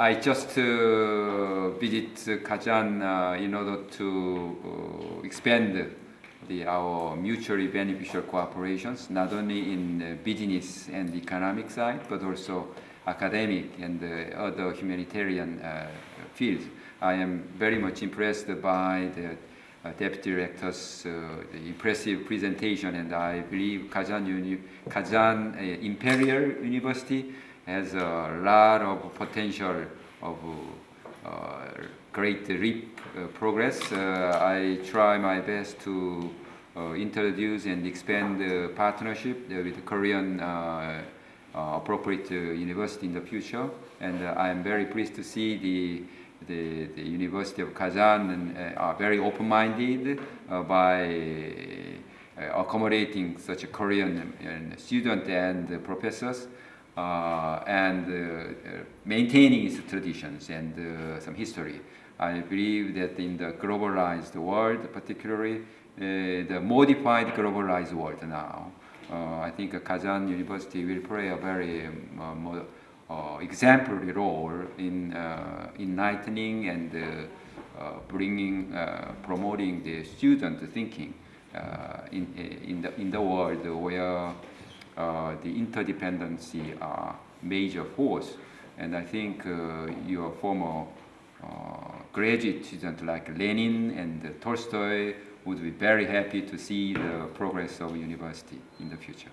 I just uh, visit Kazan uh, in order to uh, expand the, our mutually beneficial cooperations, not only in business and economic side, but also academic and other humanitarian uh, fields. I am very much impressed by the uh, Deputy Director's uh, impressive presentation and I believe Kazan, Uni Kazan Imperial University has a lot of potential of uh, great reap uh, progress. Uh, I try my best to introduce and expand the partnership with the Korean appropriate university in the future. And I am very pleased to see the the, the University of Kazan uh, are very open-minded uh, by uh, accommodating such a Korean student and professors uh, and uh, maintaining its traditions and uh, some history. I believe that in the globalized world, particularly the modified globalized world now, I think Kazan University will play a very um, uh, exemplary role in uh, enlightening and uh, bringing, promoting the student thinking in, in, the, in the world where uh, the interdependency are major force. And I think uh, your former uh, graduate student like Lenin and Tolstoy would be very happy to see the progress of university in the future.